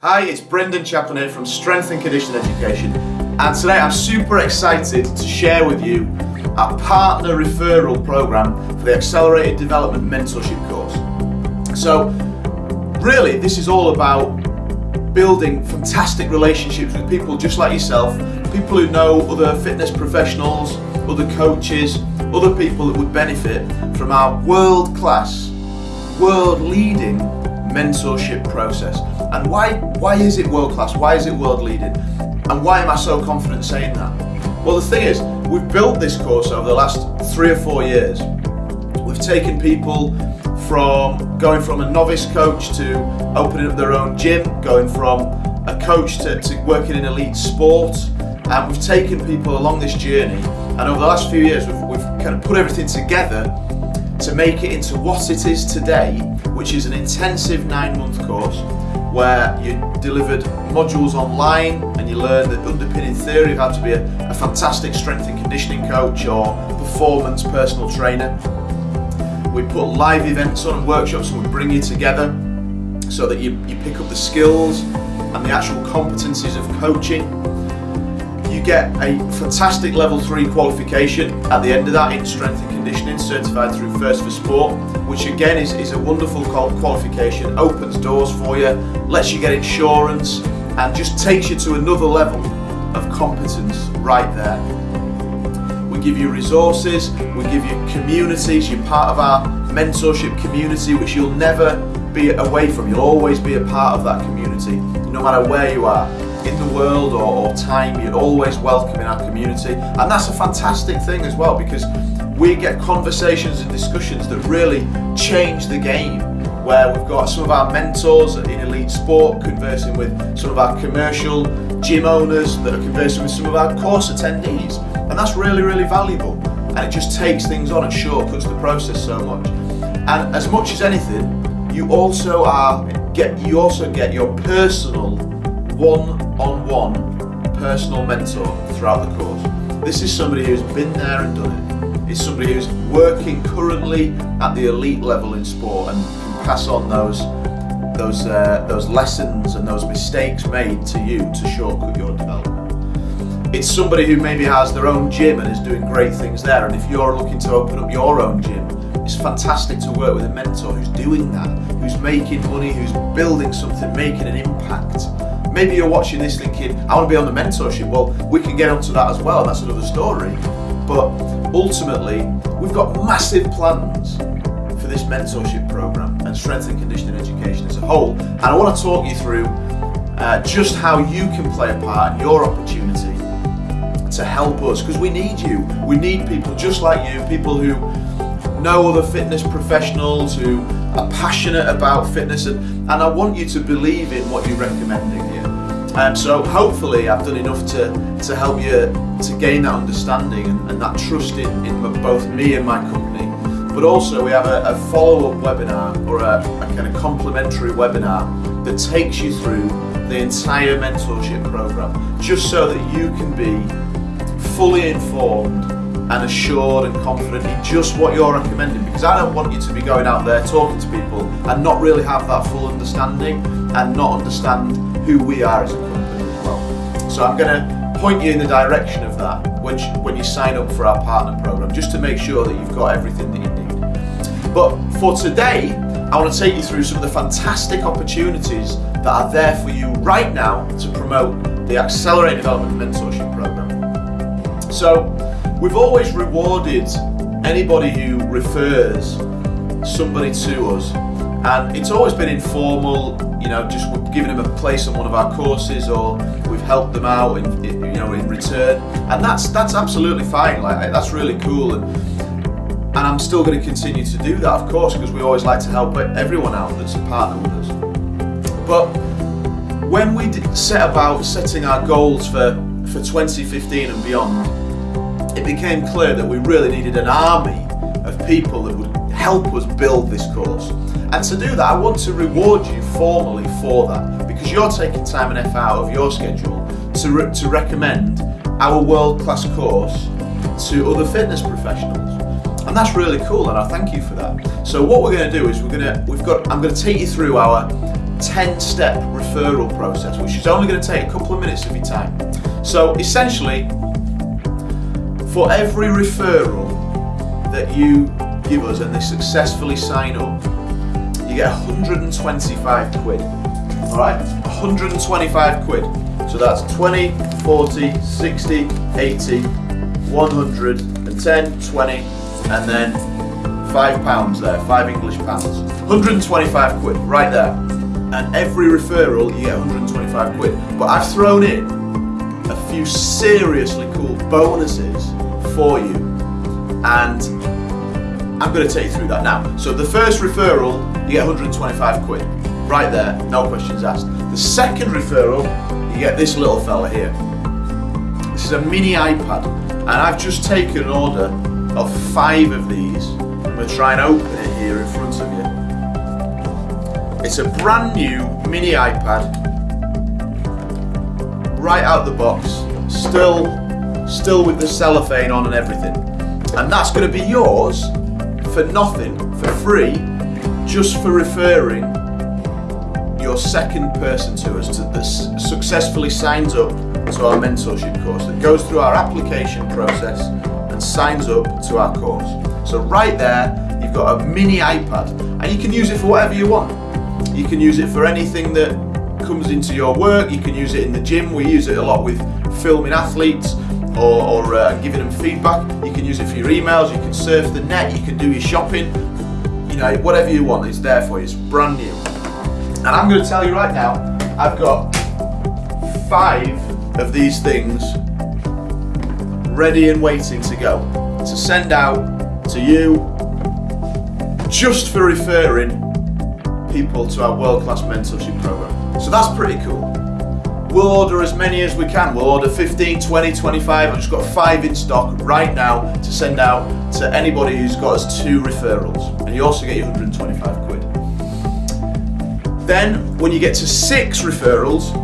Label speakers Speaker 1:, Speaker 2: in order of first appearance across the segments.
Speaker 1: Hi, it's Brendan Chaplin here from Strength and Conditioning Education and today I'm super excited to share with you our partner referral program for the Accelerated Development Mentorship course. So really this is all about building fantastic relationships with people just like yourself, people who know other fitness professionals, other coaches, other people that would benefit from our world-class, world-leading mentorship process. And why, why is it world class? Why is it world leading? And why am I so confident saying that? Well, the thing is, we've built this course over the last three or four years. We've taken people from going from a novice coach to opening up their own gym, going from a coach to, to working in elite sport. And we've taken people along this journey. And over the last few years, we've, we've kind of put everything together to make it into what it is today, which is an intensive nine month course where you delivered modules online and you learn the underpinning theory of how to be a, a fantastic strength and conditioning coach or performance personal trainer. We put live events on and workshops and we bring you together so that you, you pick up the skills and the actual competencies of coaching. You get a fantastic level 3 qualification at the end of that in strength and conditioning, certified through First for Sport, which again is, is a wonderful qualification, opens doors for you, lets you get insurance, and just takes you to another level of competence right there. We give you resources, we give you communities, you're part of our mentorship community, which you'll never be away from, you'll always be a part of that community, no matter where you are in the world or, or time, you're always welcome in our community. And that's a fantastic thing as well because we get conversations and discussions that really change the game where we've got some of our mentors in elite sport conversing with some of our commercial gym owners that are conversing with some of our course attendees. And that's really really valuable. And it just takes things on and shortcuts the process so much. And as much as anything you also are get you also get your personal one-on-one -on -one personal mentor throughout the course this is somebody who's been there and done it. it is somebody who's working currently at the elite level in sport and can pass on those those uh, those lessons and those mistakes made to you to shortcut your development. It's somebody who maybe has their own gym and is doing great things there and if you're looking to open up your own gym it's fantastic to work with a mentor who's doing that, who's making money, who's building something, making an impact. Maybe you're watching this thinking, I want to be on the mentorship. Well, we can get onto that as well, that's another story. But ultimately, we've got massive plans for this mentorship program and strength and conditioning education as a whole. And I want to talk you through uh, just how you can play a part in your opportunity to help us because we need you. We need people just like you, people who know other fitness professionals who are passionate about fitness and, and I want you to believe in what you're recommending here. Um, so hopefully I've done enough to, to help you to gain that understanding and, and that trust in, in both me and my company. But also we have a, a follow-up webinar or a, a kind of complimentary webinar that takes you through the entire mentorship program just so that you can be fully informed and assured and confident in just what you're recommending because I don't want you to be going out there talking to people and not really have that full understanding and not understand who we are as a company as well. So I'm going to point you in the direction of that when, when you sign up for our partner program, just to make sure that you've got everything that you need. But for today, I want to take you through some of the fantastic opportunities that are there for you right now to promote the Accelerated Development Mentorship Program. So, we've always rewarded anybody who refers somebody to us and it's always been informal you know just giving them a place on one of our courses or we've helped them out in, you know in return. And that's that's absolutely fine like that's really cool. And and I'm still going to continue to do that of course because we always like to help everyone out that's a partner with us. But when we set about setting our goals for for 2015 and beyond it became clear that we really needed an army of people that would help us build this course and to do that, I want to reward you formally for that because you're taking time and effort out of your schedule to, re to recommend our world-class course to other fitness professionals. And that's really cool and I thank you for that. So what we're going to do is we're going to, we've got, I'm going to take you through our 10 step referral process, which is only going to take a couple of minutes of your time. So essentially, for every referral that you give us and they successfully sign up, you get 125 quid. Alright? 125 quid. So that's 20, 40, 60, 80, 110, 20, and then five pounds there, five English pounds. 125 quid, right there. And every referral you get 125 quid. But I've thrown in a few seriously cool bonuses for you. And I'm going to take you through that now. So the first referral, you get 125 quid. Right there, no questions asked. The second referral, you get this little fella here. This is a mini iPad, and I've just taken an order of five of these. I'm going to try and open it here in front of you. It's a brand new mini iPad, right out the box, still, still with the cellophane on and everything. And that's going to be yours for nothing, for free, just for referring your second person to us to, that successfully signs up to our mentorship course, that goes through our application process and signs up to our course. So right there, you've got a mini iPad and you can use it for whatever you want. You can use it for anything that comes into your work. You can use it in the gym. We use it a lot with filming athletes or, or uh, giving them feedback. You can use it for your emails. You can surf the net. You can do your shopping. You know, whatever you want, it's there for you. It's brand new. And I'm going to tell you right now, I've got five of these things ready and waiting to go to send out to you just for referring people to our world class mentorship program. So that's pretty cool. We'll order as many as we can. We'll order 15, 20, 25. I've just got five in stock right now to send out to anybody who's got us two referrals. And you also get your 125 quid. Then, when you get to six referrals,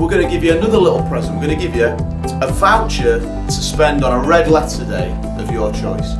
Speaker 1: we're going to give you another little present. We're going to give you a voucher to spend on a red letter day of your choice.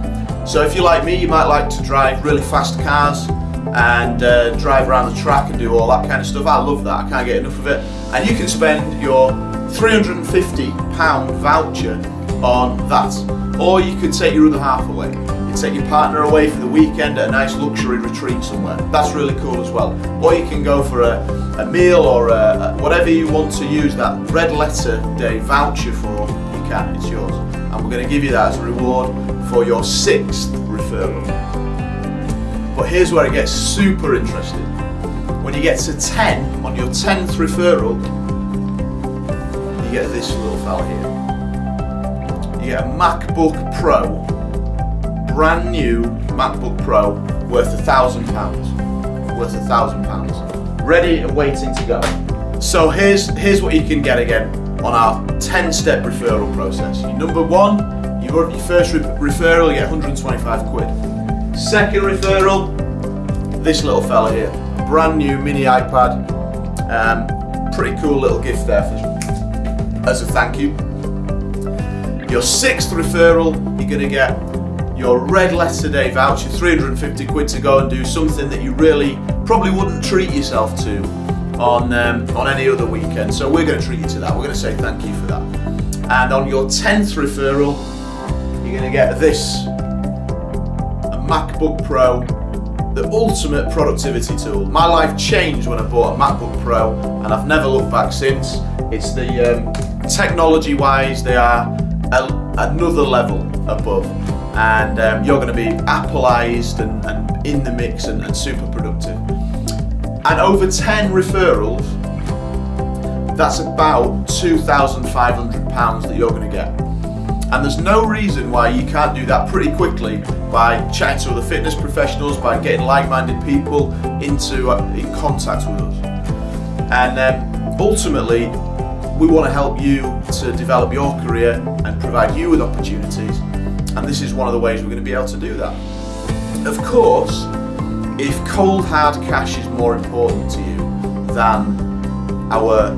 Speaker 1: So if you're like me, you might like to drive really fast cars and uh, drive around the track and do all that kind of stuff. I love that. I can't get enough of it. And you can spend your 350 pound voucher on that, or you could take your other half away. You take your partner away for the weekend at a nice luxury retreat somewhere. That's really cool as well. Or you can go for a, a meal or a, a, whatever you want to use that red letter day voucher for. You can. It's yours. And we're going to give you that as a reward for your sixth referral. But here's where it gets super interesting. When you get to 10, on your 10th referral, you get this little fella here. You get a MacBook Pro, brand new MacBook Pro, worth a thousand pounds. Worth a thousand pounds. Ready and waiting to go. So here's, here's what you can get again on our 10 step referral process. Number one, your, first re- referral, you get 125 quid. Second referral, this little fella here. Brand new mini iPad. Um, pretty cool little gift there for, as a thank you. Your sixth referral, you're going to get your red letter day voucher, 350 quid to go and do something that you really probably wouldn't treat yourself to on um, on any other weekend. So we're going to treat you to that. We're going to say thank you for that. And on your 10th referral, you're going to get this MacBook Pro, the ultimate productivity tool. My life changed when I bought a MacBook Pro, and I've never looked back since. It's the um, technology wise, they are a, another level above. And um, you're going to be Appleized and, and in the mix and, and super productive. And over 10 referrals, that's about £2,500 that you're going to get. And there's no reason why you can't do that pretty quickly by chatting to other fitness professionals, by getting like-minded people into uh, in contact with us. And um, ultimately, we want to help you to develop your career and provide you with opportunities. And this is one of the ways we're going to be able to do that. Of course, if cold hard cash is more important to you than our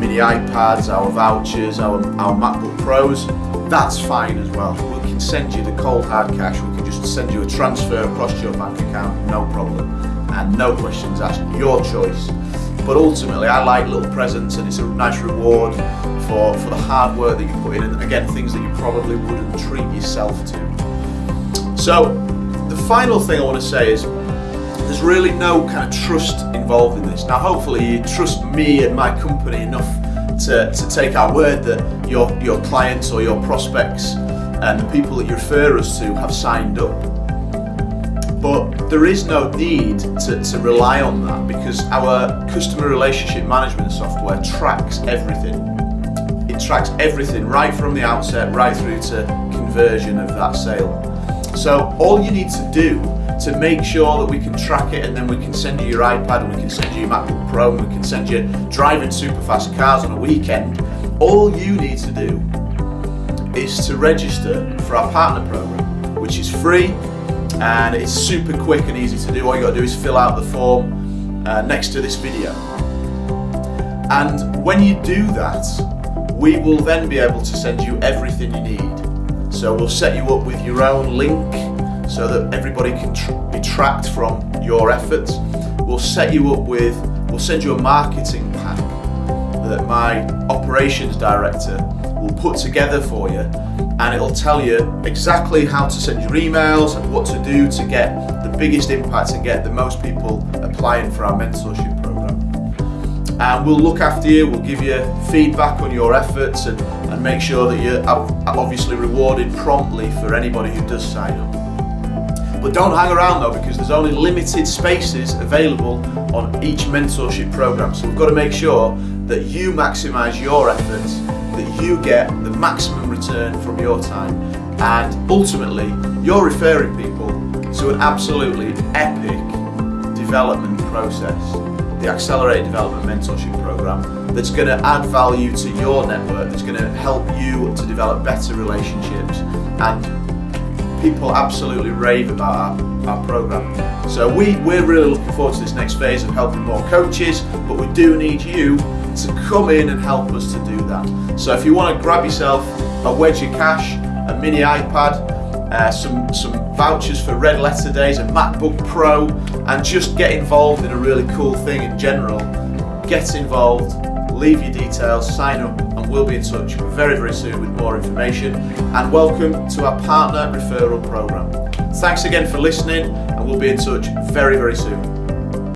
Speaker 1: mini iPads, our vouchers, our, our MacBook Pros, that's fine as well. We can send you the cold hard cash, we can just send you a transfer across your bank account, no problem. and no questions asked, your choice. But ultimately, I like little presents, and it's a nice reward for, for the hard work that you put in, and again, things that you probably wouldn't treat yourself to. So, the final thing I want to say is there's really no kind of trust involved in this. Now, hopefully, you trust me and my company enough to, to take our word that your, your clients or your prospects and the people that you refer us to have signed up. But there is no need to, to rely on that because our customer relationship management software tracks everything. It tracks everything right from the outset, right through to conversion of that sale. So all you need to do to make sure that we can track it and then we can send you your iPad and we can send you your MacBook Pro and we can send you driving super fast cars on a weekend, all you need to do is to register for our partner program, which is free and it's super quick and easy to do. All you gotta do is fill out the form uh, next to this video. And when you do that, we will then be able to send you everything you need. So we'll set you up with your own link so that everybody can tr be tracked from your efforts. We'll set you up with, we'll send you a marketing pack that my operations director will put together for you and it'll tell you exactly how to send your emails and what to do to get the biggest impact and get the most people applying for our mentorship program. And we'll look after you, we'll give you feedback on your efforts and, and make sure that you're obviously rewarded promptly for anybody who does sign up. But don't hang around though because there's only limited spaces available on each mentorship program. So we've got to make sure that you maximize your efforts, that you get the maximum return from your time, and ultimately you're referring people to an absolutely epic development process, the Accelerated Development Mentorship Program, that's going to add value to your network, that's going to help you to develop better relationships and people absolutely rave about our, our program. So we, we're really looking forward to this next phase of helping more coaches, but we do need you to come in and help us to do that. So if you want to grab yourself a wedge of cash, a mini iPad, uh, some, some vouchers for red letter days, a MacBook Pro, and just get involved in a really cool thing in general, get involved, leave your details, sign up, we'll be in touch very, very soon with more information. And welcome to our partner referral program. Thanks again for listening, and we'll be in touch very, very soon.